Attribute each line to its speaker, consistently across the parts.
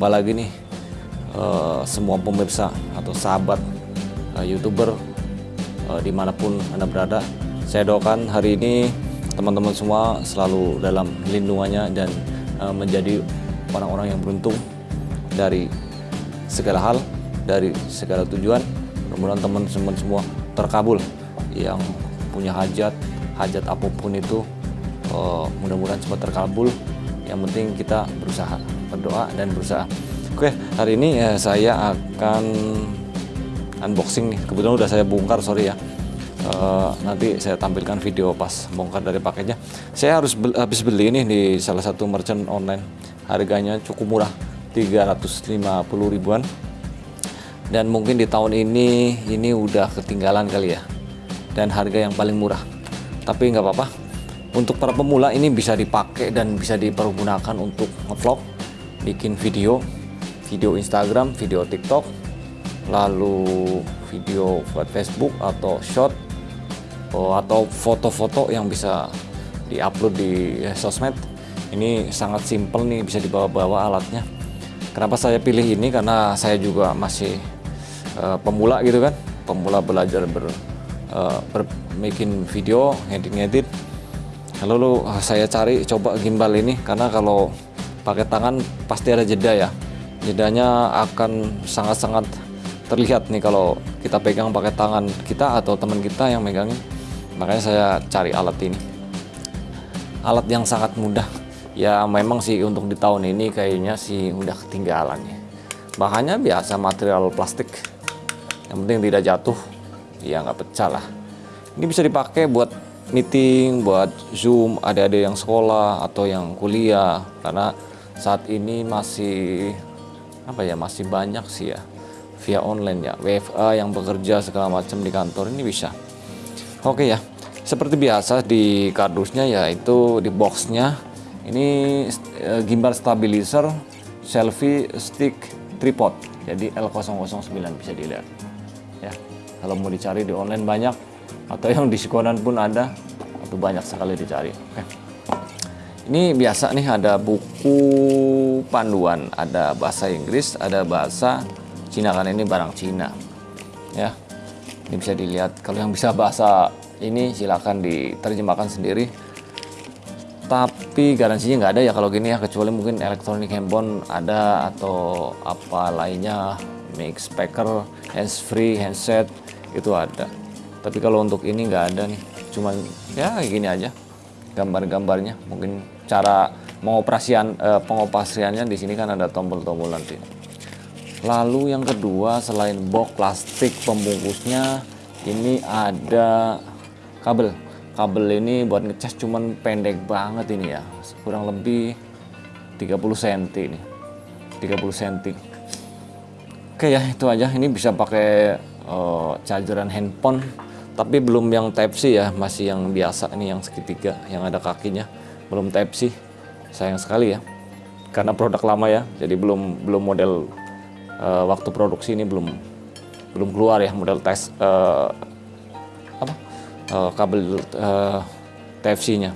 Speaker 1: jumpa lagi nih uh, semua pemirsa atau sahabat uh, youtuber uh, di mana pun anda berada. Saya doakan hari ini teman-teman semua selalu dalam lindungannya dan uh, menjadi orang-orang yang beruntung dari segala hal, dari segala tujuan. Mudah-mudahan teman-teman semua terkabul yang punya hajat, hajat apa pun itu uh, mudah-mudahan cepat terkabul. Yang penting kita berusaha berdoa dan berusaha. Oke, hari ini ya, saya akan unboxing nih. Kebetulan udah saya bongkar, sorry ya. Uh, nanti saya tampilkan video pas bongkar dari paketnya. Saya harus be habis beli ini di salah satu merchant online. Harganya cukup murah, 350 ribuan. Dan mungkin di tahun ini ini udah ketinggalan kali ya. Dan harga yang paling murah. Tapi nggak apa-apa. Untuk para pemula ini bisa dipakai dan bisa dipergunakan untuk ngevlog bikin video, video Instagram, video TikTok, lalu video buat Facebook atau short oh, atau foto-foto yang bisa diupload di sosmed. Ini sangat simple nih bisa dibawa-bawa alatnya. Kenapa saya pilih ini karena saya juga masih uh, pemula gitu kan, pemula belajar ber, uh, video, ngedit-ngedit. Lalu saya cari coba gimbal ini karena kalau pakai tangan pasti ada jeda ya. Jedanya akan sangat-sangat terlihat nih kalau kita pegang pakai tangan kita atau teman kita yang megangin. Makanya saya cari alat ini. Alat yang sangat mudah. Ya memang sih untuk di tahun ini kayaknya sih udah ketinggalan ya. Bahannya biasa material plastik. Yang penting tidak jatuh. Ya nggak pecah lah. Ini bisa dipakai buat meeting buat zoom ada-ada yang sekolah atau yang kuliah. Karena saat ini masih apa ya masih banyak sih ya via online ya WFA yang bekerja segala macam di kantor ini bisa. Oke ya seperti biasa di kardusnya yaitu di boxnya ini e, gimbal stabilizer selfie stick tripod jadi L009 bisa dilihat. Ya kalau mau dicari di online banyak atau yang diskonan pun ada atau banyak sekali dicari. Oke ini biasa nih ada buku panduan, ada bahasa Inggris, ada bahasa Cina kan ini barang Cina. Ya. Ini bisa dilihat kalau yang bisa bahasa ini silakan diterjemahkan sendiri. Tapi garansinya nggak ada ya kalau gini ya kecuali mungkin elektronik handphone ada atau apa lainnya mix speaker, hands free, handset itu ada. Tapi kalau untuk ini nggak ada nih, cuman ya gini aja gambar-gambarnya mungkin cara mengoperasian eh, pengoperasiannya di sini kan ada tombol-tombol nanti. Lalu yang kedua selain box plastik pembungkusnya ini ada kabel. Kabel ini buat ngecas cuman pendek banget ini ya. Kurang lebih 30 cm ini. 30 cm oke ya itu aja. Ini bisa pakai uh, chargeran handphone tapi belum yang type C ya. Masih yang biasa ini yang segitiga yang ada kakinya belum type C. Sayang sekali ya. Karena produk lama ya. Jadi belum belum model uh, waktu produksi ini belum belum keluar ya model tes uh, apa uh, kabel uh, type C nya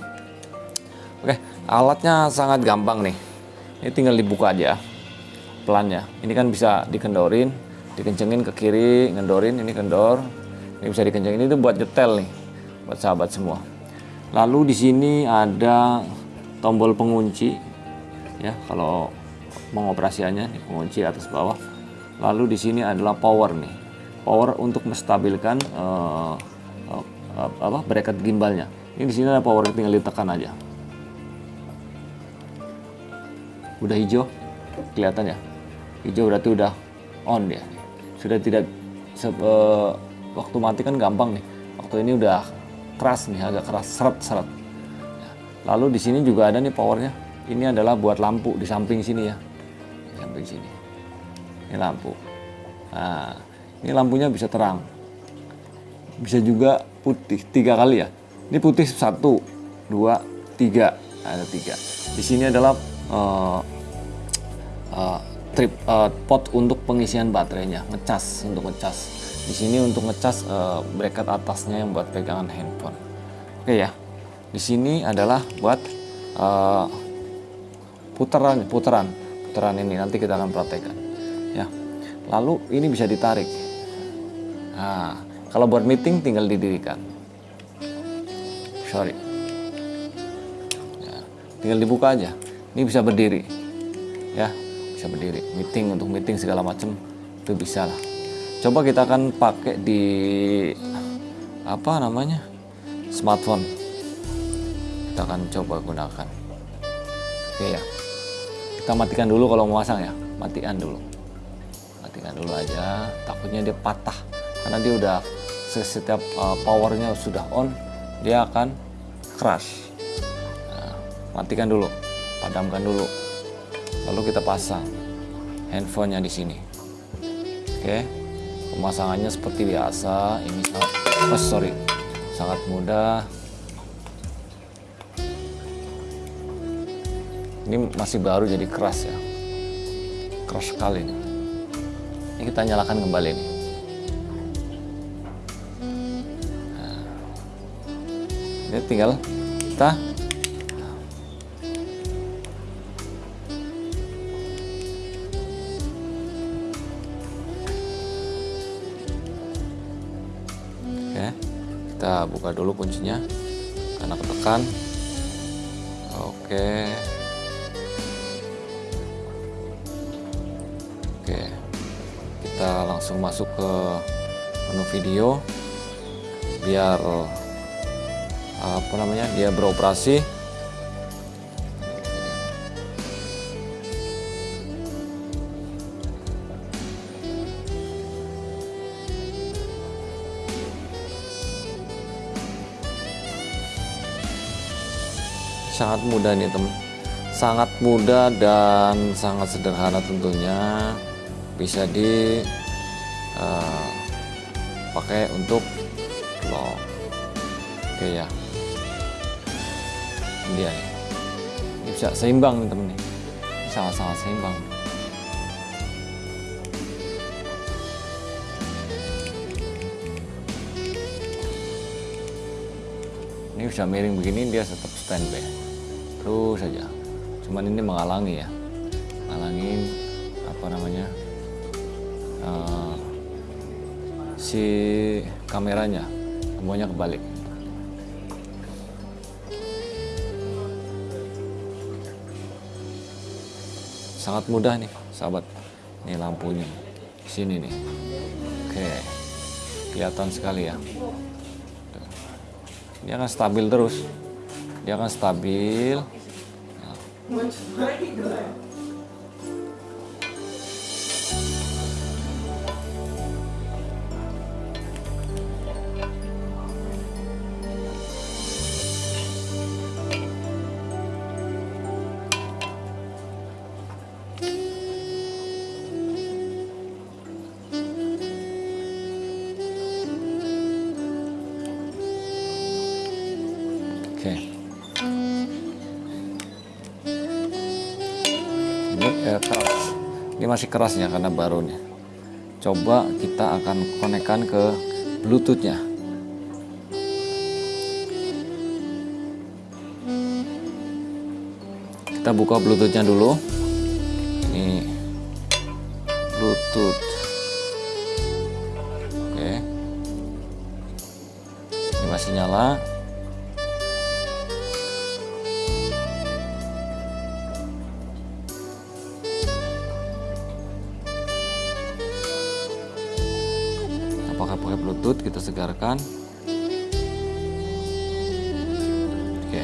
Speaker 1: oke alatnya sangat gampang nih. Ini tinggal dibuka aja pelannya. Ini kan bisa dikendorin dikencengin ke kiri ngendorin ini kendor. Ini bisa dikencangin itu buat detail nih buat sahabat semua lalu di sini ada tombol pengunci ya kalau mengoperasiannya nih, pengunci atas bawah. Lalu di sini adalah power nih power untuk menstabilkan uh, uh, apa bracket gimbalnya. Ini di sini ada power tinggal ditekan aja. Udah hijau? Kelihatan ya? Hijau berarti udah on dia sudah tidak uh, waktu mati kan gampang nih. Waktu ini udah keras nih agak keras seret seret. Lalu di sini juga ada nih powernya. Ini adalah buat lampu di samping sini ya. Di samping sini. Ini lampu. Nah ini lampunya bisa terang. Bisa juga putih tiga kali ya. Ini putih satu dua tiga. Ada tiga. Di sini adalah uh, uh, trip uh, pot untuk pengisian baterainya ngecas untuk ngecas. Di sini untuk ngecas uh, bracket atasnya yang buat pegangan handphone. Oke ya di sini adalah buat uh, putaran putaran putaran ini nanti kita akan praktekkan. Ya lalu ini bisa ditarik. Nah kalau buat meeting tinggal didirikan. Sorry. Ya, tinggal dibuka aja. Ini bisa berdiri. Ya bisa berdiri. Meeting untuk meeting segala macam itu bisa lah. Coba kita akan pakai di apa namanya smartphone. Kita akan coba gunakan. Oke ya. Kita matikan dulu kalau mau pasang ya. Matikan dulu. Matikan dulu aja. Takutnya dia patah. Karena dia udah setiap uh, powernya sudah on dia akan crash. Nah, matikan dulu. Padamkan dulu. Lalu kita pasang handphonenya di sini. Oke pemasangannya seperti biasa. Ini sangat oh sorry sangat mudah. Ini masih baru jadi keras ya. Keras sekali nih ini kita nyalakan kembali nih. Nah, ini tinggal kita kita buka dulu kuncinya karena ketekan. Oke. Oke. Kita langsung masuk ke menu video biar apa namanya? dia beroperasi. Sangat mudah nih teman sangat mudah dan sangat sederhana tentunya. Bisa di uh, pakai untuk vlog. Oke ya. Dia nih. Ini bisa seimbang nih temen nih. Sangat-sangat seimbang. Ini bisa miring begini dia tetap standby terus saja. Cuman ini menghalangi ya. Menghalangin apa namanya uh, si kameranya. Semuanya kebalik. Sangat mudah nih sahabat. Ini lampunya. Sini nih. Oke. Kelihatan sekali ya. Dia akan stabil terus. Dia akan stabil Oke. Ini eh, keras. Ini masih kerasnya karena baru nih. Coba kita akan konekkan ke Bluetoothnya. Kita buka Bluetoothnya dulu. Ini Bluetooth. Bluetooth kita segarkan. Oke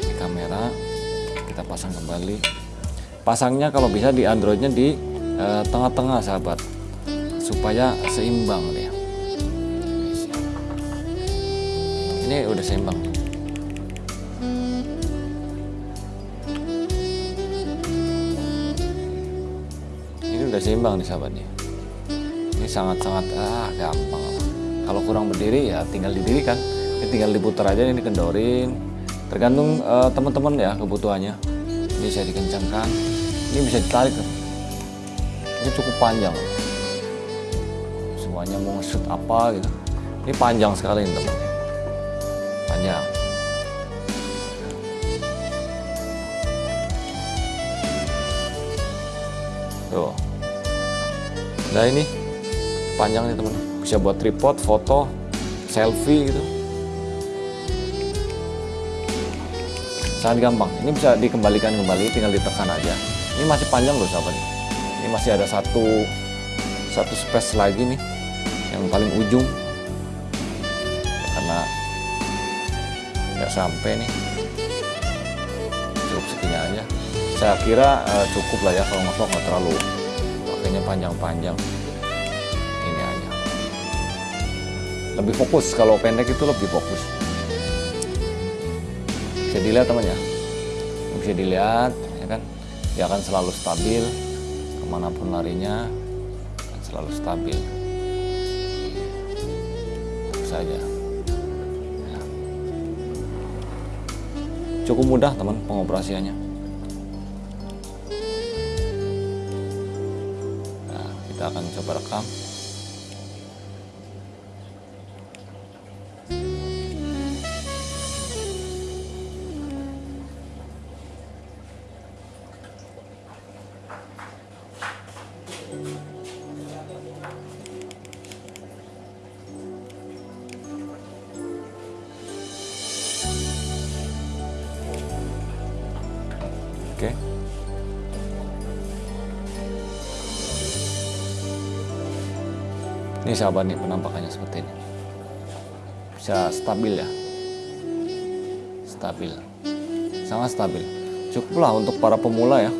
Speaker 1: ini kamera kita pasang kembali. Pasangnya kalau bisa di androidnya di tengah-tengah eh, sahabat supaya seimbang dia. Ini udah seimbang. Ini udah seimbang nih sahabat nih ini sangat-sangat ah gampang. Kalau kurang berdiri ya tinggal didirikan ini tinggal diputar aja ini kendorin tergantung uh, teman-teman ya kebutuhannya. Ini bisa dikencangkan. Ini bisa ditarik ini cukup panjang. Semuanya mau shoot apa gitu. Ini panjang sekali ini teman. Panjang. Tuh. Nah ini panjang nih teman bisa buat tripod foto selfie gitu. Sangat gampang. Ini bisa dikembalikan kembali tinggal ditekan aja. Ini masih panjang loh sahabat. Ini masih ada satu satu space lagi nih yang paling ujung. Karena nggak sampai nih. Cukup segini aja. Saya kira uh, cukup lah ya kalau nggak terlalu pakainya panjang-panjang lebih fokus kalau pendek itu lebih fokus. Bisa dilihat teman ya bisa dilihat ya kan? Dia akan selalu stabil ke mana pun larinya akan selalu stabil. Saja ya. cukup mudah teman pengoperasiannya. Nah, kita akan coba rekam Ini sahabat nih penampakannya seperti ini. Bisa stabil ya. Stabil. Sangat stabil. Cukuplah untuk para pemula ya.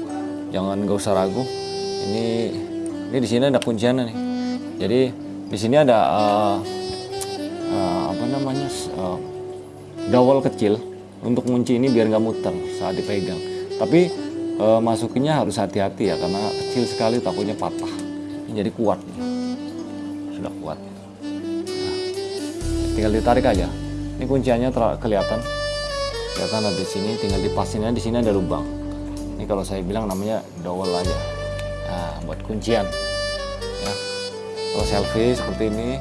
Speaker 1: Jangan gak usah ragu. Ini ini di sini ada kunciannya nih. Jadi di sini ada uh, uh, apa namanya uh, dowel kecil untuk kunci ini biar nggak muter saat dipegang tapi e, masukinnya harus hati-hati ya karena kecil sekali takutnya patah ini jadi kuat tinggal ditarik aja. Ini kunciannya kelihatan. Kelihatan ada di sini tinggal dipasinnya di sini ada lubang. Ini kalau saya bilang namanya dowel aja. Nah buat kuncian. Ya. Kalau selfie seperti ini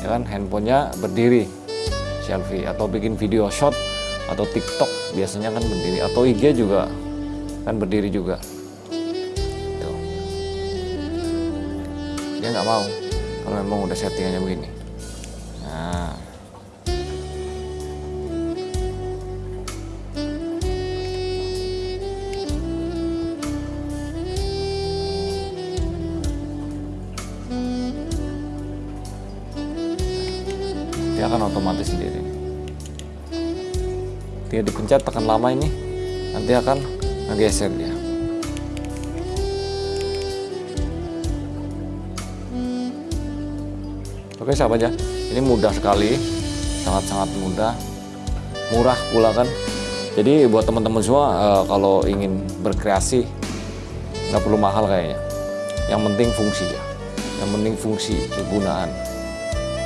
Speaker 1: ya kan handphonenya berdiri. Selfie atau bikin video shot atau TikTok biasanya kan berdiri. Atau IG juga kan berdiri juga. Tuh. dia nggak mau kalau memang udah settingannya begini dia dipencet tekan lama ini. Nanti akan ngegeser dia. Oke sahabat ya ini mudah sekali. Sangat-sangat mudah. Murah pula kan. Jadi buat teman-teman semua uh, kalau ingin berkreasi nggak perlu mahal kayaknya. Yang penting fungsi ya. Yang penting fungsi kegunaan.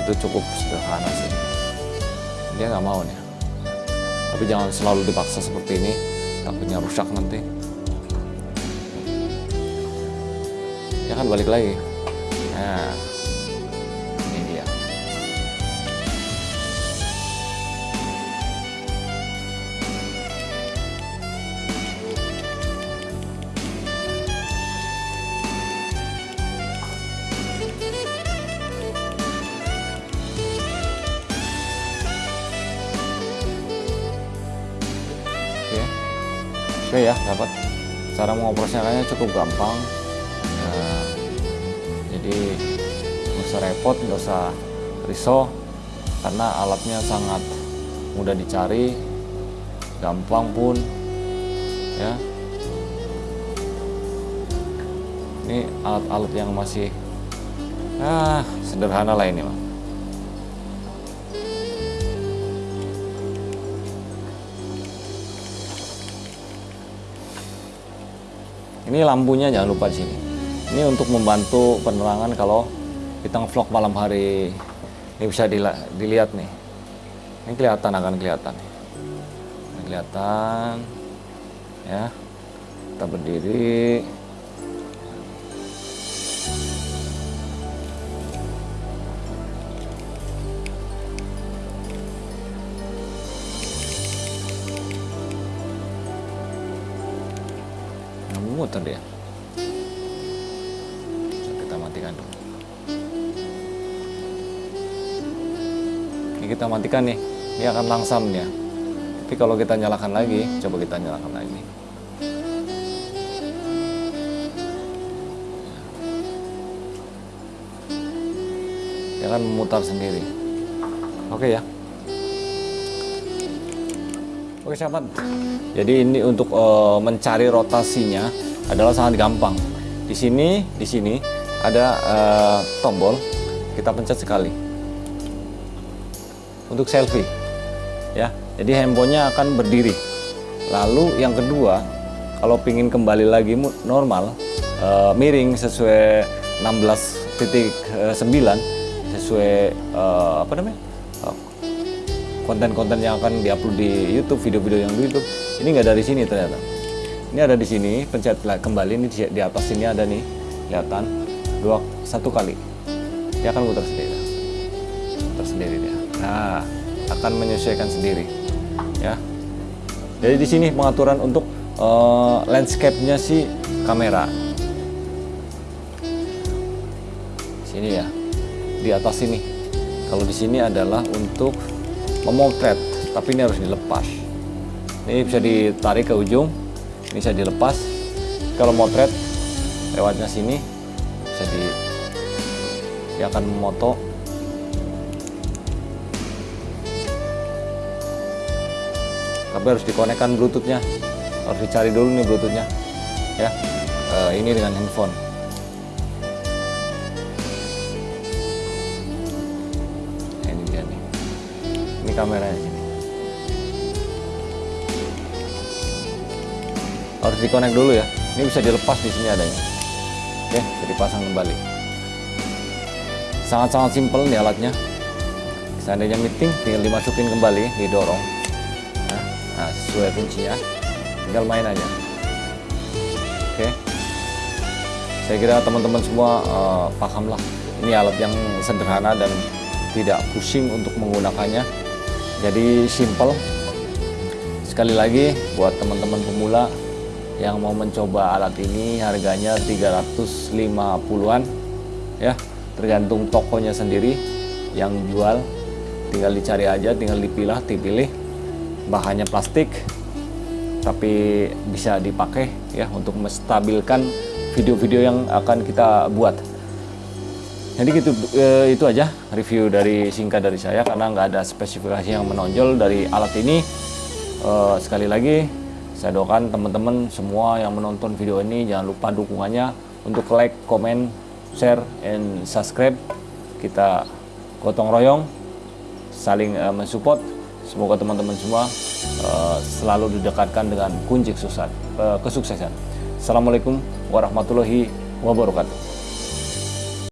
Speaker 1: Itu cukup sederhana sih. Dia nggak mau nih tapi jangan selalu dipaksa seperti ini. Takutnya rusak nanti. Ya kan balik lagi. Nah oke ya dapat. Cara mengoperasikannya cukup gampang. Nah, jadi nggak usah repot nggak usah risau karena alatnya sangat mudah dicari gampang pun ya. Ini alat-alat yang masih ah sederhana lah ini mah ini lampunya jangan lupa di sini. Ini untuk membantu penerangan kalau kita ngevlog malam hari. Ini bisa dilihat nih. Ini kelihatan akan kelihatan ini kelihatan ya. Kita berdiri muter dia. Kita matikan dulu. Ini kita matikan nih dia akan langsam ya tapi kalau kita nyalakan lagi coba kita nyalakan lagi. Dia akan memutar sendiri. Oke ya. Oke sahabat, jadi ini untuk uh, mencari rotasinya adalah sangat gampang. Di sini, di sini ada uh, tombol. Kita pencet sekali. Untuk selfie. Ya. Jadi handphonenya akan berdiri. Lalu yang kedua, kalau ingin kembali lagi normal, uh, miring sesuai 16.9 sesuai uh, apa namanya? konten-konten yang akan diupload di YouTube, video-video yang di YouTube. Ini nggak dari sini ternyata. Ini ada di sini, pencet kembali ini di, atas sini ada nih, kelihatan dua satu kali. Dia akan putar sendiri, putar sendiri dia. Nah, akan menyesuaikan sendiri, ya. Jadi di sini pengaturan untuk uh, landscape-nya si kamera. Sini ya, di atas sini. Kalau di sini adalah untuk memotret tapi ini harus dilepas ini bisa ditarik ke ujung bisa dilepas. Kalau motret lewatnya sini bisa di dia akan memoto. Tapi harus dikonekkan bluetoothnya. Harus dicari dulu nih bluetoothnya ya. E, ini dengan handphone. Kameranya Harus dikonek dulu ya. Ini bisa dilepas di sini adanya. Oke, jadi pasang kembali. Sangat-sangat simpel nih alatnya. Seandainya meeting, tinggal dimasukin kembali, didorong. Nah, nah sesuai kuncinya, tinggal main aja. Oke. Saya kira teman-teman semua uh, paham lah. Ini alat yang sederhana dan tidak pusing untuk menggunakannya jadi simple sekali lagi buat teman-teman pemula yang mau mencoba alat ini harganya 350-an ya. Tergantung tokonya sendiri yang jual. Tinggal dicari aja tinggal dipilah dipilih. Bahannya plastik tapi bisa dipakai ya untuk menstabilkan video-video yang akan kita buat. Jadi gitu e, itu aja review dari singkat dari saya karena nggak ada spesifikasi yang menonjol dari alat ini. E, sekali lagi saya doakan teman-teman semua yang menonton video ini jangan lupa dukungannya untuk like, comment, share, and subscribe. Kita gotong royong, saling e, mensupport. Semoga teman-teman semua e, selalu didekatkan dengan kunci kesuksesan. E, kesuksesan. Assalamualaikum warahmatullahi wabarakatuh.